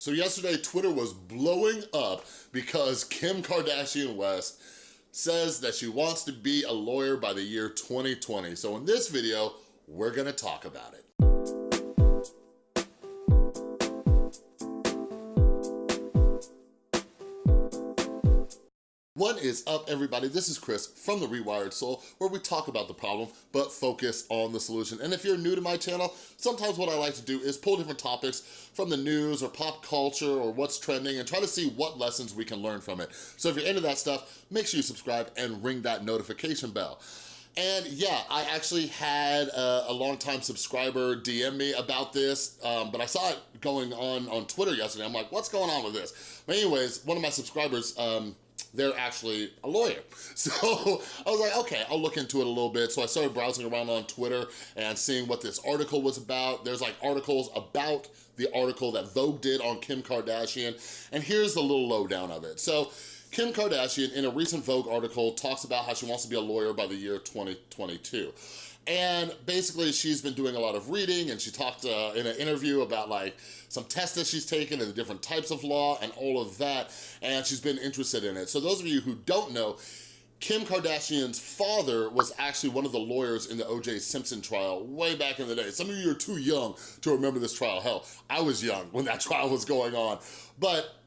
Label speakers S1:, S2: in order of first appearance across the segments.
S1: So yesterday, Twitter was blowing up because Kim Kardashian West says that she wants to be a lawyer by the year 2020. So in this video, we're gonna talk about it. What is up, everybody? This is Chris from The Rewired Soul, where we talk about the problem, but focus on the solution. And if you're new to my channel, sometimes what I like to do is pull different topics from the news or pop culture or what's trending and try to see what lessons we can learn from it. So if you're into that stuff, make sure you subscribe and ring that notification bell. And yeah, I actually had a, a longtime subscriber DM me about this, um, but I saw it going on on Twitter yesterday. I'm like, what's going on with this? But anyways, one of my subscribers, um, they're actually a lawyer. So I was like, okay, I'll look into it a little bit. So I started browsing around on Twitter and seeing what this article was about. There's like articles about the article that Vogue did on Kim Kardashian. And here's the little lowdown of it. So Kim Kardashian, in a recent Vogue article, talks about how she wants to be a lawyer by the year 2022. And basically she's been doing a lot of reading and she talked uh, in an interview about like some tests that she's taken and the different types of law and all of that. And she's been interested in it. So those of you who don't know, Kim Kardashian's father was actually one of the lawyers in the O.J. Simpson trial way back in the day. Some of you are too young to remember this trial. Hell, I was young when that trial was going on. But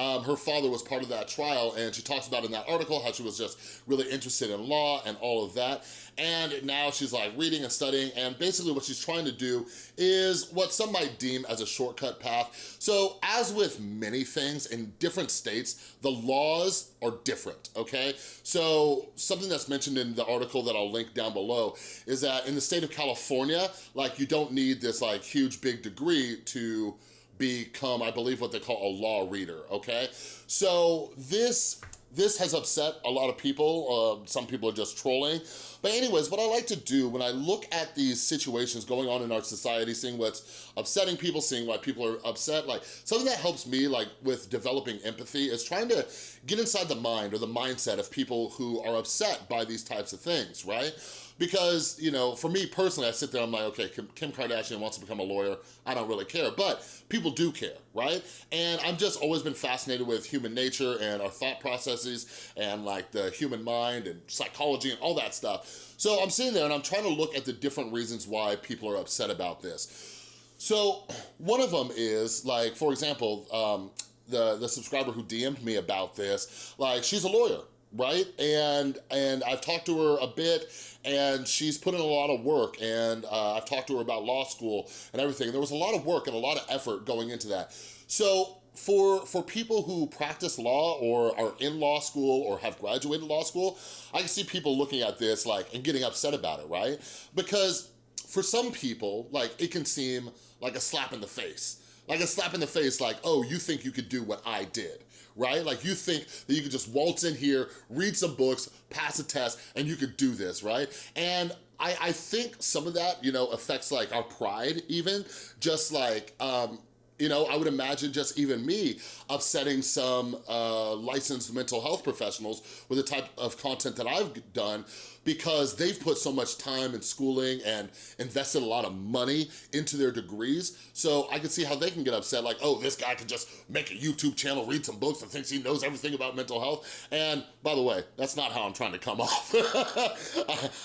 S1: um, her father was part of that trial and she talks about in that article how she was just really interested in law and all of that. And now she's like reading and studying and basically what she's trying to do is what some might deem as a shortcut path. So as with many things in different states, the laws are different, okay? So something that's mentioned in the article that I'll link down below is that in the state of California, like you don't need this like huge big degree to become, I believe, what they call a law reader, okay? So this this has upset a lot of people. Uh, some people are just trolling. But anyways, what I like to do when I look at these situations going on in our society, seeing what's upsetting people, seeing why people are upset, like something that helps me like with developing empathy is trying to get inside the mind or the mindset of people who are upset by these types of things, right? because, you know, for me personally, I sit there, I'm like, okay, Kim Kardashian wants to become a lawyer. I don't really care, but people do care, right? And I've just always been fascinated with human nature and our thought processes and like the human mind and psychology and all that stuff. So I'm sitting there and I'm trying to look at the different reasons why people are upset about this. So one of them is like, for example, um, the, the subscriber who DM'd me about this, like she's a lawyer, right? And and I've talked to her a bit and she's put in a lot of work and uh, I've talked to her about law school and everything. There was a lot of work and a lot of effort going into that. So for, for people who practice law or are in law school or have graduated law school, I can see people looking at this like and getting upset about it, right? Because for some people, like it can seem like a slap in the face. Like a slap in the face like, oh, you think you could do what I did, right? Like you think that you could just waltz in here, read some books, pass a test, and you could do this, right? And I, I think some of that, you know, affects like our pride even, just like, um, you know, I would imagine just even me upsetting some uh, licensed mental health professionals with the type of content that I've done because they've put so much time and schooling and invested a lot of money into their degrees. So I can see how they can get upset like, oh, this guy can just make a YouTube channel, read some books and thinks he knows everything about mental health. And by the way, that's not how I'm trying to come off.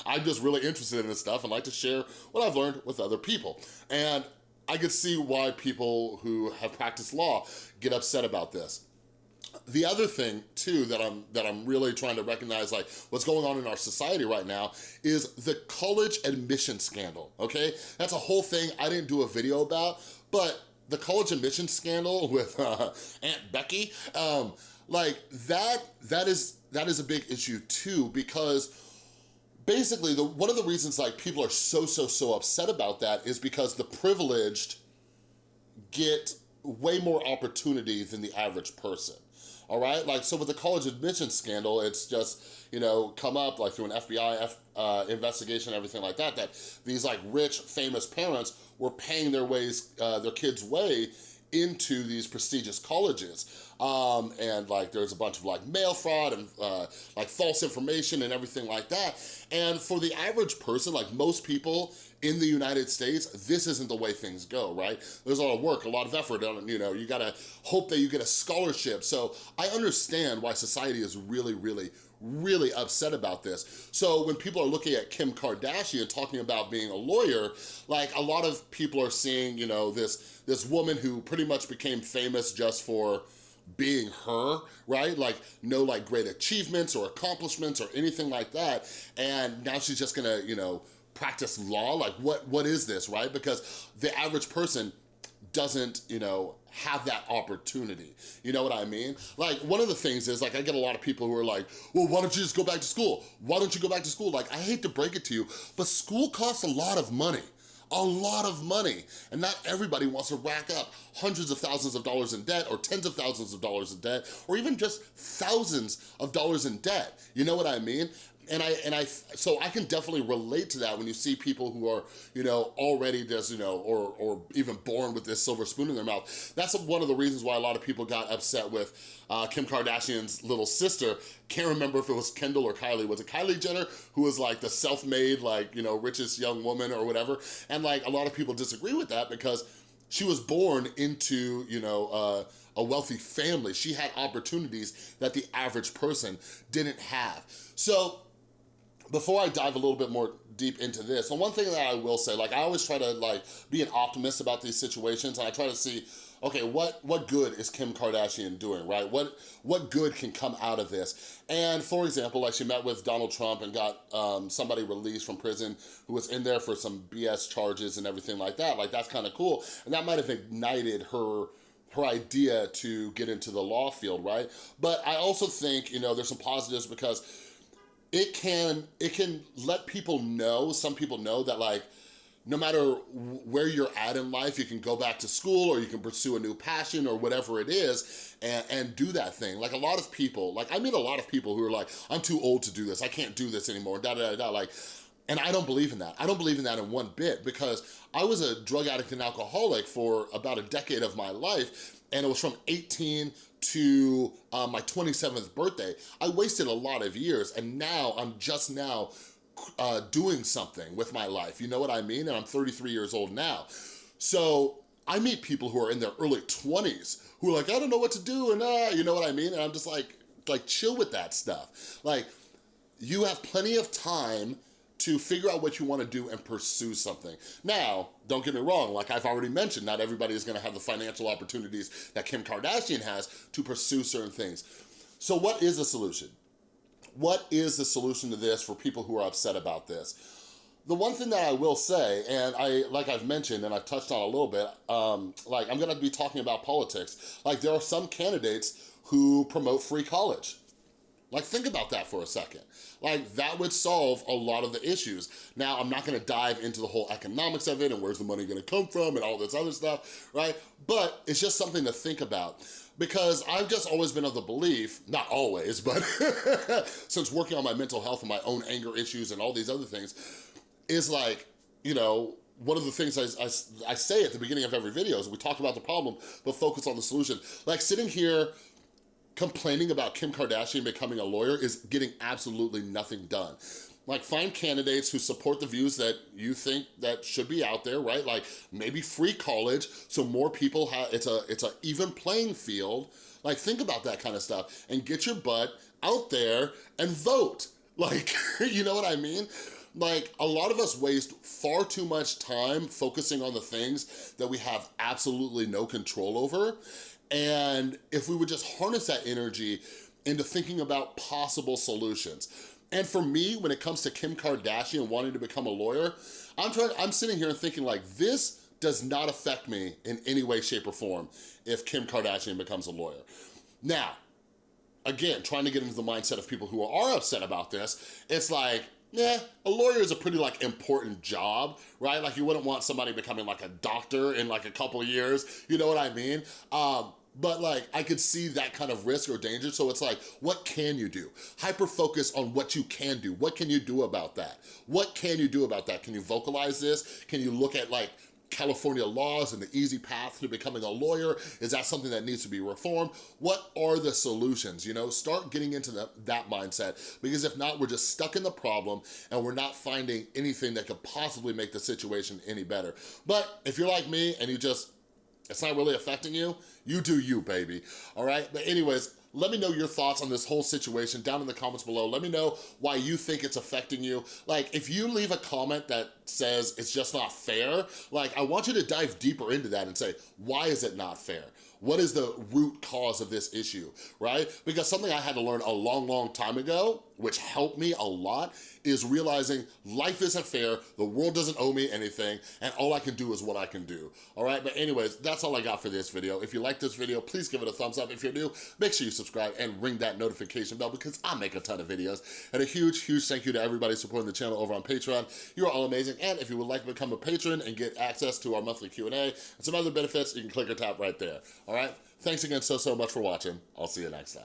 S1: I'm just really interested in this stuff and like to share what I've learned with other people. And I could see why people who have practiced law get upset about this. The other thing too that I'm that I'm really trying to recognize like what's going on in our society right now is the college admission scandal, okay? That's a whole thing I didn't do a video about, but the college admission scandal with uh, Aunt Becky, um, like that, that is, that is a big issue too because basically, the, one of the reasons like people are so, so, so upset about that is because the privileged get way more opportunity than the average person all right? Like, so with the college admission scandal, it's just, you know, come up like through an FBI F, uh, investigation, everything like that, that these like rich, famous parents were paying their ways, uh, their kids' way into these prestigious colleges. Um, and like there's a bunch of like mail fraud and uh, like false information and everything like that. And for the average person, like most people in the United States, this isn't the way things go, right? There's a lot of work, a lot of effort, on you know, you gotta hope that you get a scholarship. So I understand why society is really, really, really upset about this. So when people are looking at Kim Kardashian talking about being a lawyer, like a lot of people are seeing, you know, this, this woman who pretty much became famous just for being her, right? Like no like great achievements or accomplishments or anything like that. And now she's just gonna, you know, practice law? Like what what is this, right? Because the average person doesn't, you know, have that opportunity. You know what I mean? Like one of the things is like I get a lot of people who are like, well, why don't you just go back to school? Why don't you go back to school? Like I hate to break it to you, but school costs a lot of money a lot of money. And not everybody wants to rack up hundreds of thousands of dollars in debt or tens of thousands of dollars in debt or even just thousands of dollars in debt. You know what I mean? And I, and I, so I can definitely relate to that when you see people who are, you know, already just, you know, or, or even born with this silver spoon in their mouth. That's one of the reasons why a lot of people got upset with uh, Kim Kardashian's little sister. Can't remember if it was Kendall or Kylie. Was it Kylie Jenner who was like the self-made, like, you know, richest young woman or whatever? And like a lot of people disagree with that because she was born into, you know, uh, a wealthy family. She had opportunities that the average person didn't have. So before I dive a little bit more deep into this, the one thing that I will say, like I always try to like be an optimist about these situations and I try to see, okay, what, what good is Kim Kardashian doing, right? What, what good can come out of this? And for example, like she met with Donald Trump and got um, somebody released from prison who was in there for some BS charges and everything like that. Like that's kind of cool. And that might have ignited her her idea to get into the law field, right? But I also think, you know, there's some positives because it can it can let people know, some people know that like, no matter where you're at in life, you can go back to school or you can pursue a new passion or whatever it is and, and do that thing. Like a lot of people, like I meet a lot of people who are like, I'm too old to do this. I can't do this anymore, da da da da. Like, and I don't believe in that. I don't believe in that in one bit because I was a drug addict and alcoholic for about a decade of my life and it was from 18 to uh, my 27th birthday. I wasted a lot of years and now I'm just now uh, doing something with my life. You know what I mean? And I'm 33 years old now. So I meet people who are in their early 20s who are like, I don't know what to do and uh, you know what I mean? And I'm just like, like chill with that stuff. Like you have plenty of time to figure out what you wanna do and pursue something. Now, don't get me wrong, like I've already mentioned, not everybody is gonna have the financial opportunities that Kim Kardashian has to pursue certain things. So what is the solution? What is the solution to this for people who are upset about this? The one thing that I will say, and I, like I've mentioned and I've touched on a little bit, um, like I'm gonna be talking about politics. Like there are some candidates who promote free college. Like think about that for a second. Like that would solve a lot of the issues. Now, I'm not gonna dive into the whole economics of it and where's the money gonna come from and all this other stuff, right? But it's just something to think about because I've just always been of the belief, not always, but since working on my mental health and my own anger issues and all these other things, is like, you know, one of the things I, I, I say at the beginning of every video is we talk about the problem, but focus on the solution. Like sitting here complaining about Kim Kardashian becoming a lawyer is getting absolutely nothing done. Like find candidates who support the views that you think that should be out there, right? Like maybe free college so more people have, it's a, it's a even playing field. Like think about that kind of stuff and get your butt out there and vote. Like, you know what I mean? Like, a lot of us waste far too much time focusing on the things that we have absolutely no control over. And if we would just harness that energy into thinking about possible solutions. And for me, when it comes to Kim Kardashian wanting to become a lawyer, I'm trying, I'm sitting here and thinking like, this does not affect me in any way, shape, or form if Kim Kardashian becomes a lawyer. Now, again, trying to get into the mindset of people who are upset about this, it's like, yeah, a lawyer is a pretty like important job, right? Like you wouldn't want somebody becoming like a doctor in like a couple years, you know what I mean? Um, but like I could see that kind of risk or danger. So it's like, what can you do? Hyper focus on what you can do. What can you do about that? What can you do about that? Can you vocalize this? Can you look at like California laws and the easy path to becoming a lawyer? Is that something that needs to be reformed? What are the solutions, you know? Start getting into that, that mindset because if not, we're just stuck in the problem and we're not finding anything that could possibly make the situation any better. But if you're like me and you just, it's not really affecting you, you do you, baby, all right? But anyways, let me know your thoughts on this whole situation down in the comments below. Let me know why you think it's affecting you. Like, if you leave a comment that says it's just not fair, like, I want you to dive deeper into that and say, why is it not fair? What is the root cause of this issue, right? Because something I had to learn a long, long time ago, which helped me a lot, is realizing life isn't fair, the world doesn't owe me anything, and all I can do is what I can do, all right? But anyways, that's all I got for this video. If you like this video, please give it a thumbs up. If you're new, make sure you subscribe and ring that notification bell because I make a ton of videos. And a huge, huge thank you to everybody supporting the channel over on Patreon. You are all amazing. And if you would like to become a patron and get access to our monthly Q&A and some other benefits, you can click or tap right there, all right? Thanks again so, so much for watching. I'll see you next time.